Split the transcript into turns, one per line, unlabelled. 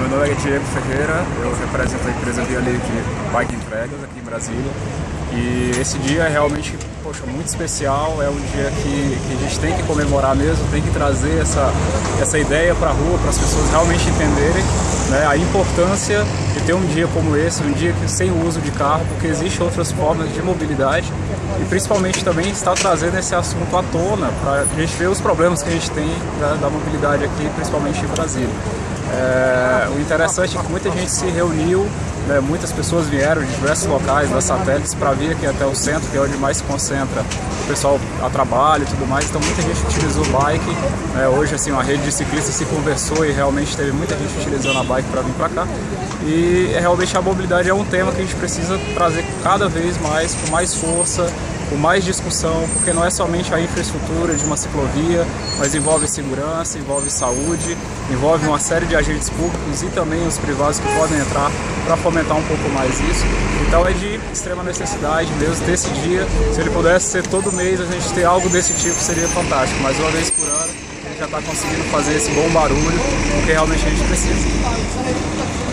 meu nome é Diego Ferreira, eu represento a empresa Via Livre Bike Entregas aqui em Brasília. E esse dia é realmente poxa, muito especial, é um dia que, que a gente tem que comemorar mesmo, tem que trazer essa, essa ideia para a rua, para as pessoas realmente entenderem né, a importância de ter um dia como esse, um dia sem o uso de carro, porque existem outras formas de mobilidade e principalmente também está trazendo esse assunto à tona para a gente ver os problemas que a gente tem da, da mobilidade aqui, principalmente em Brasília. É, interessante é que muita gente se reuniu, né, muitas pessoas vieram de diversos locais, das satélites, para vir aqui até o centro, que é onde mais se concentra o pessoal a trabalho e tudo mais. Então muita gente utilizou o bike. Né, hoje assim, a rede de ciclistas se conversou e realmente teve muita gente utilizando a bike para vir para cá. E realmente a mobilidade é um tema que a gente precisa trazer cada vez mais, com mais força, com mais discussão, porque não é somente a infraestrutura de uma ciclovia, mas envolve segurança, envolve saúde, envolve uma série de agentes públicos e também os privados que podem entrar para fomentar um pouco mais isso. Então é de extrema necessidade mesmo ter esse dia. Se ele pudesse ser todo mês, a gente ter algo desse tipo seria fantástico, mas uma vez por ano já está conseguindo fazer esse bom barulho, porque realmente a gente precisa.